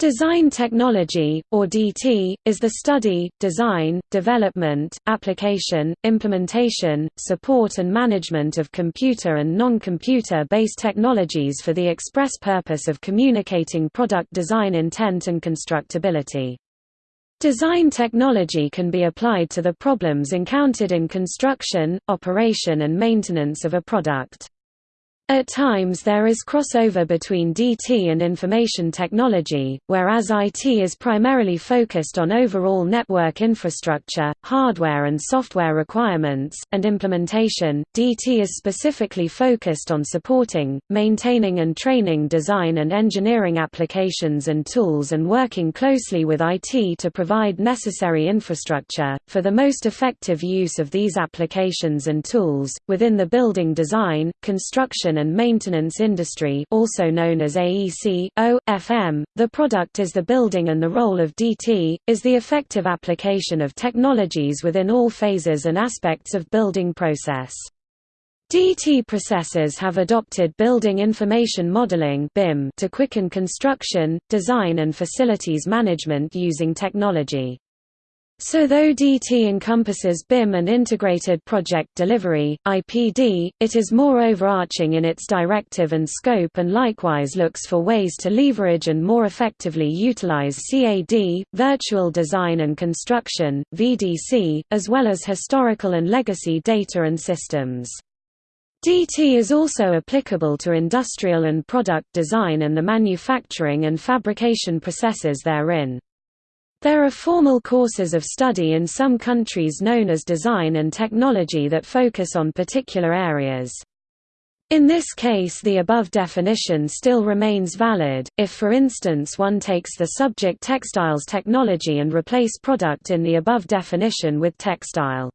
Design technology, or DT, is the study, design, development, application, implementation, support and management of computer and non-computer based technologies for the express purpose of communicating product design intent and constructability. Design technology can be applied to the problems encountered in construction, operation and maintenance of a product. At times there is crossover between DT and information technology, whereas IT is primarily focused on overall network infrastructure, hardware and software requirements, and implementation. DT is specifically focused on supporting, maintaining and training design and engineering applications and tools and working closely with IT to provide necessary infrastructure, for the most effective use of these applications and tools, within the building design, construction and maintenance industry also known as AEC, O, FM, the product is the building and the role of DT, is the effective application of technologies within all phases and aspects of building process. DT processors have adopted Building Information Modeling to quicken construction, design and facilities management using technology. So though DT encompasses BIM and Integrated Project Delivery (IPD), it is more overarching in its directive and scope and likewise looks for ways to leverage and more effectively utilize CAD, virtual design and construction (VDC), as well as historical and legacy data and systems. DT is also applicable to industrial and product design and the manufacturing and fabrication processes therein. There are formal courses of study in some countries known as design and technology that focus on particular areas. In this case the above definition still remains valid, if for instance one takes the subject textiles technology and replace product in the above definition with textile.